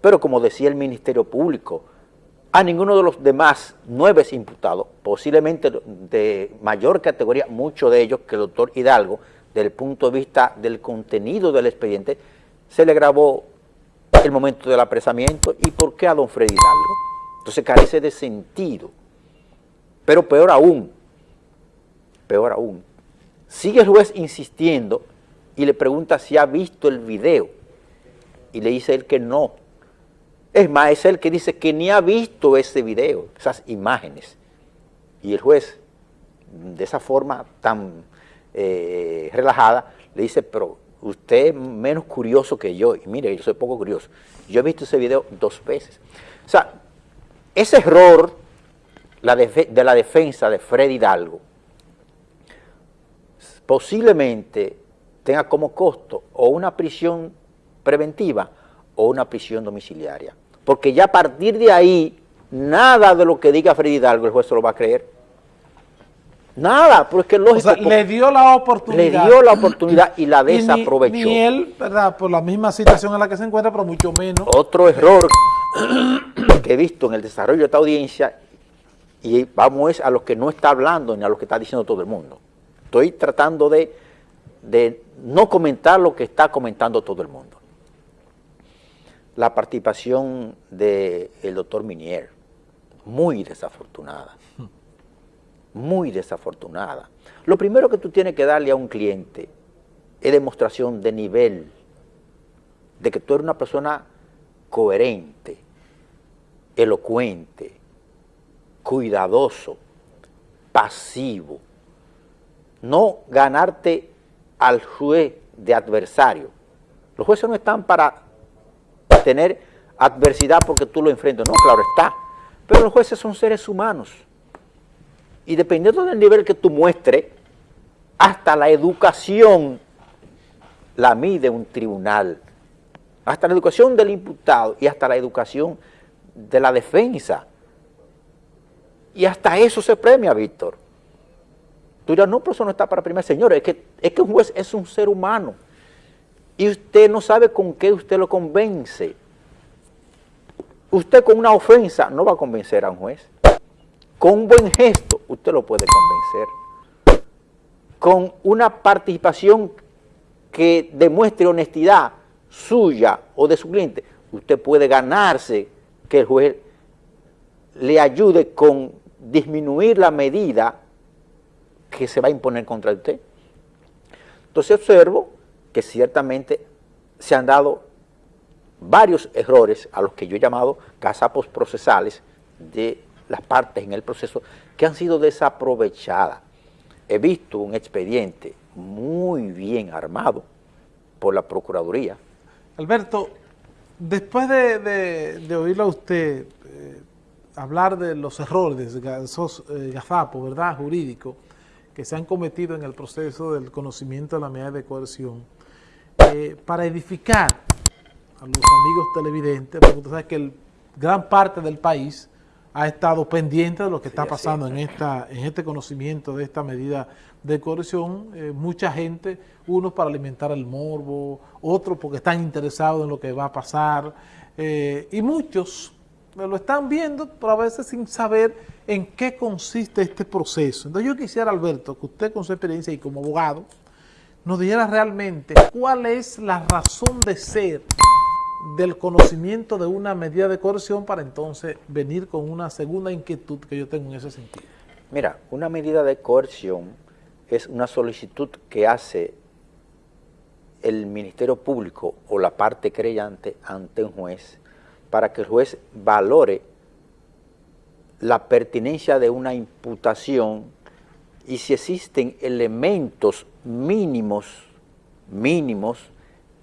Pero como decía el Ministerio Público, a ninguno de los demás nueve imputados, posiblemente de mayor categoría, muchos de ellos que el doctor Hidalgo, desde el punto de vista del contenido del expediente, se le grabó el momento del apresamiento y por qué a don Freddy Hidalgo. Entonces carece de sentido. Pero peor aún, peor aún, sigue el juez insistiendo y le pregunta si ha visto el video y le dice él que no. Es más, es él que dice que ni ha visto ese video, esas imágenes. Y el juez, de esa forma tan eh, relajada, le dice, pero usted es menos curioso que yo. Y mire, yo soy poco curioso. Yo he visto ese video dos veces. O sea, ese error de la defensa de Freddy Hidalgo posiblemente tenga como costo o una prisión preventiva o una prisión domiciliaria. Porque ya a partir de ahí, nada de lo que diga Freddy Hidalgo el juez se lo va a creer. Nada, porque es lógico. O sea, le dio la oportunidad. Le dio la oportunidad y la desaprovechó. Ni, él, ¿verdad? Por la misma situación en la que se encuentra, pero mucho menos. Otro error que he visto en el desarrollo de esta audiencia, y vamos a lo que no está hablando ni a lo que está diciendo todo el mundo. Estoy tratando de, de no comentar lo que está comentando todo el mundo. La participación del doctor Minier, muy desafortunada, muy desafortunada. Lo primero que tú tienes que darle a un cliente es demostración de nivel, de que tú eres una persona coherente, elocuente, cuidadoso, pasivo, no ganarte al juez de adversario. Los jueces no están para tener adversidad porque tú lo enfrentas, no, claro está, pero los jueces son seres humanos y dependiendo del nivel que tú muestres, hasta la educación la mide un tribunal, hasta la educación del imputado y hasta la educación de la defensa. Y hasta eso se premia, Víctor. Tú dirás, no, pero eso no está para premiar. Señores, es que, es que un juez es un ser humano. Y usted no sabe con qué usted lo convence. Usted con una ofensa no va a convencer a un juez. Con un buen gesto usted lo puede convencer. Con una participación que demuestre honestidad suya o de su cliente, usted puede ganarse que el juez le ayude con disminuir la medida que se va a imponer contra usted. Entonces observo que ciertamente se han dado varios errores a los que yo he llamado casapos procesales de las partes en el proceso que han sido desaprovechadas. He visto un expediente muy bien armado por la Procuraduría. Alberto, después de, oírlo a usted eh, hablar de los errores, esos eh, gazapos, ¿verdad?, jurídicos, que se han cometido en el proceso del conocimiento de la medida de coerción, eh, para edificar a los amigos televidentes, porque usted sabe que el, gran parte del país ha estado pendiente de lo que está pasando en, esta, en este conocimiento de esta medida de coerción. Eh, mucha gente, unos para alimentar el morbo, otros porque están interesados en lo que va a pasar, eh, y muchos lo están viendo, pero a veces sin saber en qué consiste este proceso. Entonces yo quisiera, Alberto, que usted con su experiencia y como abogado, nos dijera realmente cuál es la razón de ser del conocimiento de una medida de coerción para entonces venir con una segunda inquietud que yo tengo en ese sentido. Mira, una medida de coerción es una solicitud que hace el Ministerio Público o la parte creyente ante un juez para que el juez valore la pertinencia de una imputación y si existen elementos mínimos, mínimos,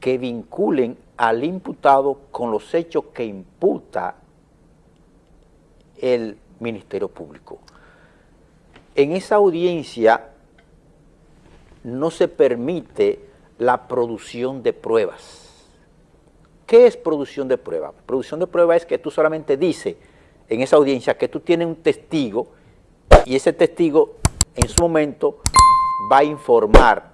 que vinculen al imputado con los hechos que imputa el Ministerio Público. En esa audiencia no se permite la producción de pruebas. ¿Qué es producción de pruebas? Producción de pruebas es que tú solamente dices en esa audiencia que tú tienes un testigo y ese testigo en su momento va a informar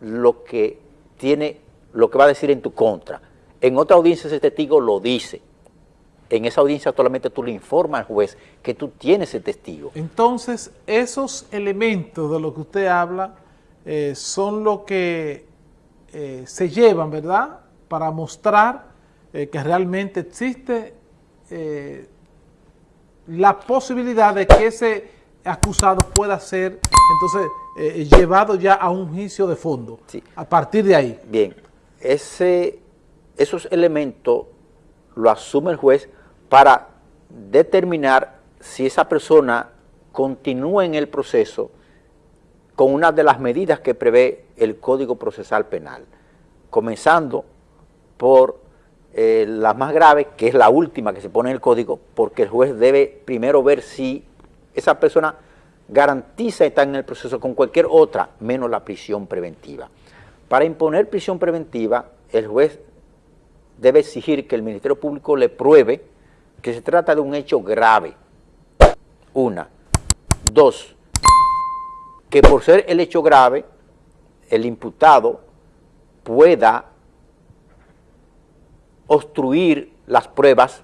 lo que tiene, lo que va a decir en tu contra. En otra audiencia ese testigo lo dice. En esa audiencia solamente tú le informas al juez que tú tienes ese testigo. Entonces, esos elementos de los que usted habla eh, son los que eh, se llevan, ¿verdad?, para mostrar eh, que realmente existe la posibilidad de que ese acusado pueda ser entonces llevado ya a un juicio de fondo, a partir de ahí. Bien, ese, esos elementos lo asume el juez para determinar si esa persona continúa en el proceso con una de las medidas que prevé el Código Procesal Penal, comenzando por eh, la más grave, que es la última que se pone en el Código, porque el juez debe primero ver si esa persona garantiza estar en el proceso con cualquier otra, menos la prisión preventiva. Para imponer prisión preventiva, el juez debe exigir que el Ministerio Público le pruebe que se trata de un hecho grave. Una. Dos, que por ser el hecho grave, el imputado pueda obstruir las pruebas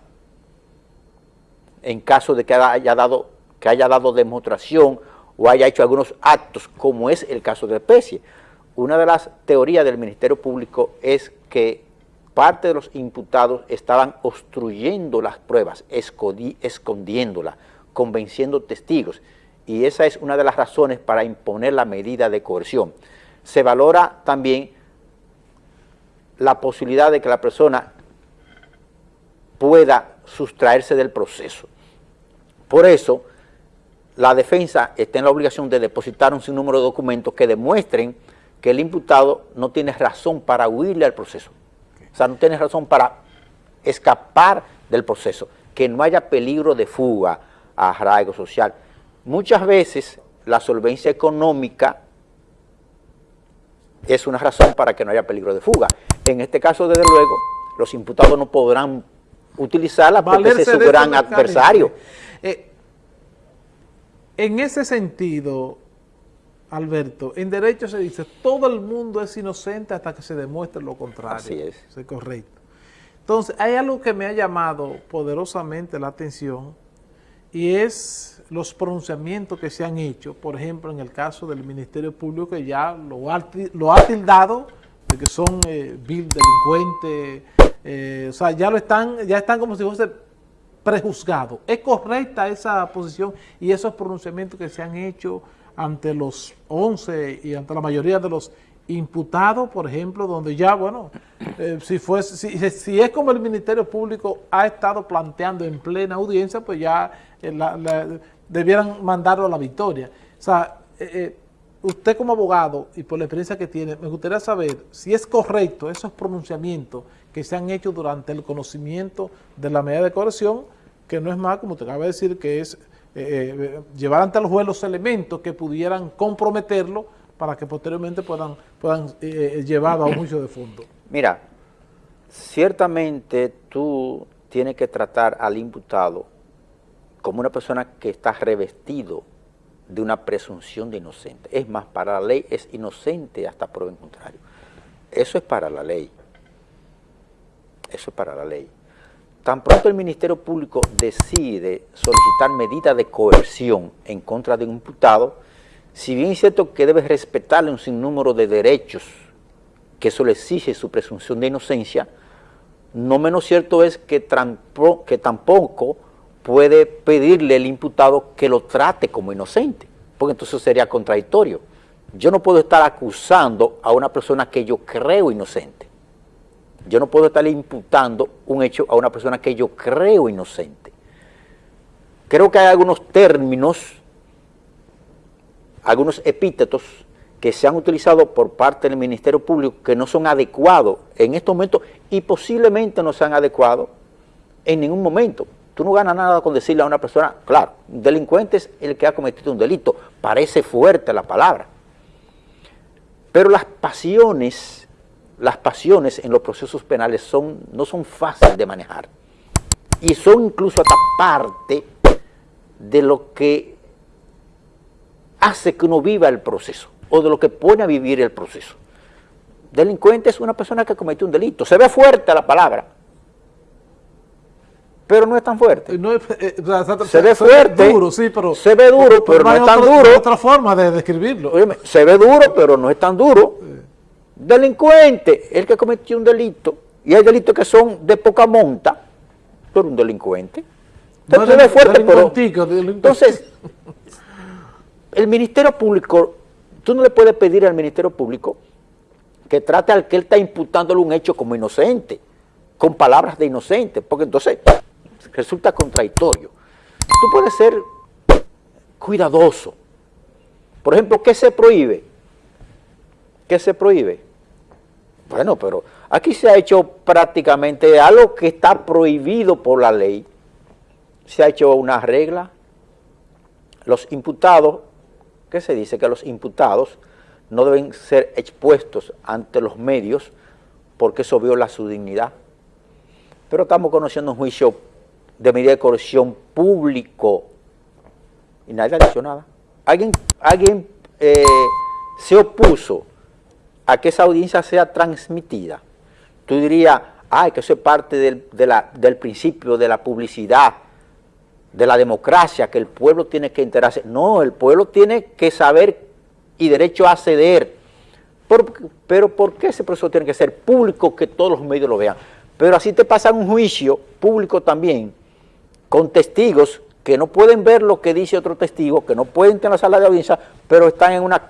en caso de que haya dado, que haya dado demostración o haya hecho algunos actos, como es el caso de especie. Una de las teorías del Ministerio Público es que parte de los imputados estaban obstruyendo las pruebas, escondiéndolas, convenciendo testigos y esa es una de las razones para imponer la medida de coerción. Se valora también la posibilidad de que la persona pueda sustraerse del proceso. Por eso, la defensa está en la obligación de depositar un sinnúmero de documentos que demuestren que el imputado no tiene razón para huirle al proceso. O sea, no tiene razón para escapar del proceso, que no haya peligro de fuga, a arraigo social. Muchas veces la solvencia económica es una razón para que no haya peligro de fuga. En este caso, desde luego, los imputados no podrán utilizarla porque es su gran adversario. En ese sentido, Alberto, en derecho se dice, todo el mundo es inocente hasta que se demuestre lo contrario. Así es. Es correcto. Entonces, hay algo que me ha llamado poderosamente la atención y es los pronunciamientos que se han hecho, por ejemplo, en el caso del Ministerio Público, que ya lo ha, lo ha tildado de que son eh, vil delincuentes, eh, o sea, ya lo están, ya están como si fuese prejuzgado. ¿Es correcta esa posición y esos pronunciamientos que se han hecho ante los 11 y ante la mayoría de los imputados, por ejemplo, donde ya, bueno, eh, si, fuese, si, es como el Ministerio Público ha estado planteando en plena audiencia, pues ya la, debieran mandarlo a la victoria. O sea, eh, eh, usted como abogado y por la experiencia que tiene, me gustaría saber si es correcto esos pronunciamientos que se han hecho durante el conocimiento de la medida de corrección, que no es más, como te acaba de decir, que es eh, llevar ante el juez los elementos que pudieran comprometerlo para que posteriormente puedan, puedan llevar a un juicio de fondo. Mira, ciertamente tú tienes que tratar al imputado como una persona que está revestido de una presunción de inocente. Es más, para la ley es inocente hasta prueba en contrario. Eso es para la ley. Eso es para la ley. Tan pronto el Ministerio Público decide solicitar medidas de coerción en contra de un imputado, si bien es cierto que debe respetarle un sinnúmero de derechos que eso le exige su presunción de inocencia, no menos cierto es que, que tampoco puede pedirle el imputado que lo trate como inocente, porque entonces sería contradictorio. Yo no puedo estar acusando a una persona que yo creo inocente. Yo no puedo estar imputando un hecho a una persona que yo creo inocente. Creo que hay algunos términos, algunos epítetos que se han utilizado por parte del Ministerio Público que no son adecuados en estos momentos y posiblemente no sean adecuados en ningún momento. Tú no ganas nada con decirle a una persona, claro, un delincuente es el que ha cometido un delito, parece fuerte la palabra. Pero las pasiones, las pasiones en los procesos penales son, no son fáciles de manejar. Y son incluso hasta parte de lo que hace que uno viva el proceso, o de lo que pone a vivir el proceso. Delincuente es una persona que cometió un delito. Se ve fuerte la palabra, pero no es tan fuerte. Eh, se, ve fuerte, duro, sí, pero, se ve duro, pero, no, es tan duro. otra forma de describirlo. se ve duro, pero no es tan duro. Delincuente, el que cometió un delito, y hay delitos que son de poca monta, pero un delincuente. Entonces, ve fuerte, pero... Entonces, el Ministerio Público, tú no le puedes pedir al Ministerio Público que trate al que él está imputándole un hecho como inocente, con palabras de inocente, porque entonces resulta contradictorio. Tú puedes ser cuidadoso. Por ejemplo, ¿qué se prohíbe? ¿Qué se prohíbe? Bueno, pero aquí se ha hecho prácticamente algo que está prohibido por la ley. Se ha hecho una regla. Los imputados, ¿qué se dice? Que los imputados no deben ser expuestos ante los medios porque eso viola su dignidad. Pero estamos conociendo un juicio de medida de coerción público y nadie ha dicho nada. Alguien, alguien eh, se opuso a que esa audiencia sea transmitida. Tú dirías, ay, que eso es parte del, del principio de la publicidad, de la democracia, que el pueblo tiene que enterarse. No, el pueblo tiene que saber y derecho a acceder. pero ¿por qué ese proceso tiene que ser público, que todos los medios lo vean? Pero así te pasa un juicio público también, con testigos que no pueden ver lo que dice otro testigo, que no pueden estar en la sala de audiencia, pero están en una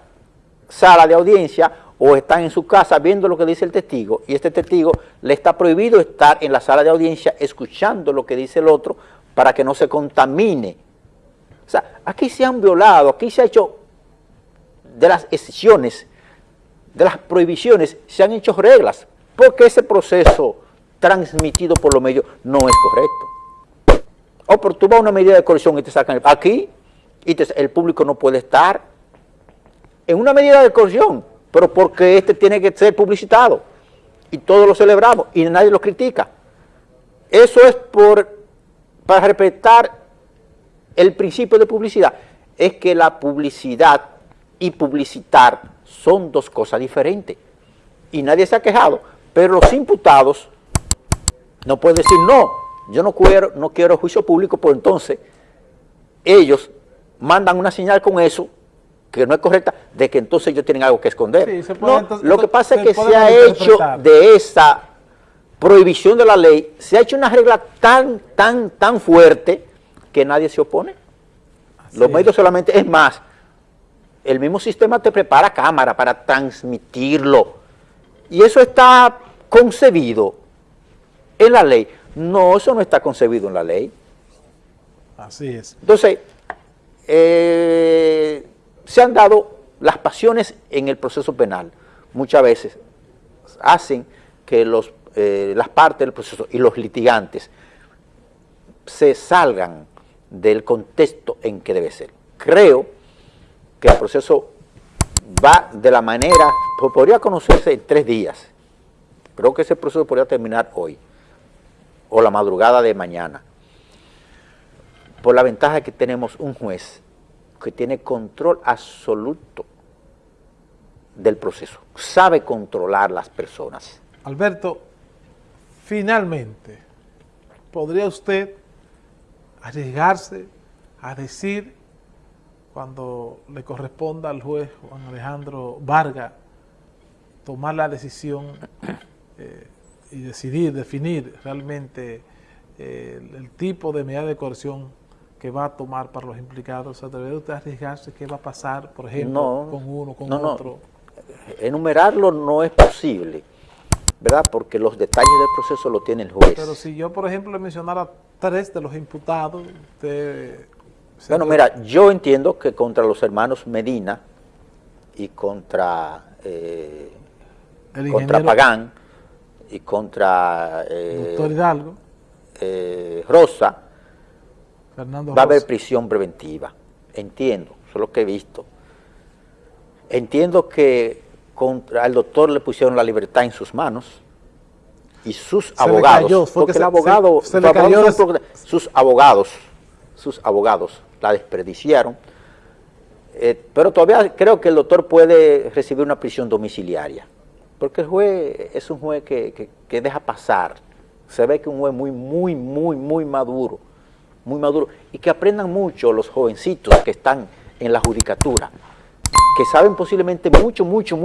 sala de audiencia o están en su casa viendo lo que dice el testigo y este testigo le está prohibido estar en la sala de audiencia escuchando lo que dice el otro para que no se contamine. O sea, aquí se han violado, aquí se ha hecho de las excepciones, de las prohibiciones, se han hecho reglas, porque ese proceso transmitido por los medios no es correcto. O por tú vas a una medida de coerción y te sacan aquí y el público no puede estar en una medida de coerción, pero porque este tiene que ser publicitado y todos lo celebramos y nadie lo critica. Eso es por para respetar el principio de publicidad. Es que la publicidad y publicitar son dos cosas diferentes. Y nadie se ha quejado, pero los imputados no pueden decir, no, yo no quiero, no quiero juicio público, pues entonces ellos mandan una señal con eso que no es correcta, de que entonces ellos tienen algo que esconder. lo que pasa es que se ha hecho de esa prohibición de la ley, se ha hecho una regla tan, tan, tan fuerte que nadie se opone. Los medios solamente, es más, el mismo sistema te prepara cámara para transmitirlo. Y eso está concebido en la ley. No, eso no está concebido en la ley. Así es. Entonces, eh, se han dado las pasiones en el proceso penal. Muchas veces hacen que eh, las partes del proceso y los litigantes se salgan del contexto en que debe ser. Creo que el proceso va de la manera, podría conocerse en tres días. Creo que ese proceso podría terminar hoy o la madrugada de mañana. Por la ventaja que tenemos un juez que tiene control absoluto del proceso, sabe controlar las personas. Alberto, finalmente, ¿podría usted arriesgarse a decir cuando le corresponda al juez Juan Alejandro Vargas tomar la decisión eh, y decidir, definir realmente eh, el, tipo de medida de coerción que va a tomar para los implicados, ¿se debe usted arriesgarse qué va a pasar, por ejemplo, con uno, con otro? Enumerarlo no es posible, ¿verdad? Porque los detalles del proceso lo tiene el juez. Pero si yo, por ejemplo, le mencionara tres de los imputados, usted bueno, mira, yo entiendo que contra los hermanos Medina y contra, eh, contra Pagán y contra eh, Hidalgo. Eh, Rosa va a haber prisión preventiva. Entiendo, eso es lo que he visto. Entiendo que contra el doctor le pusieron la libertad en sus manos y sus abogados, porque el abogado, sus abogados, sus abogados la desperdiciaron. Eh, pero todavía creo que el doctor puede recibir una prisión domiciliaria. Porque el juez es un juez que, que, que deja pasar. Se ve que es un juez muy, muy, muy, muy maduro, muy maduro. Y que aprendan mucho los jovencitos que están en la judicatura, que saben posiblemente mucho, mucho,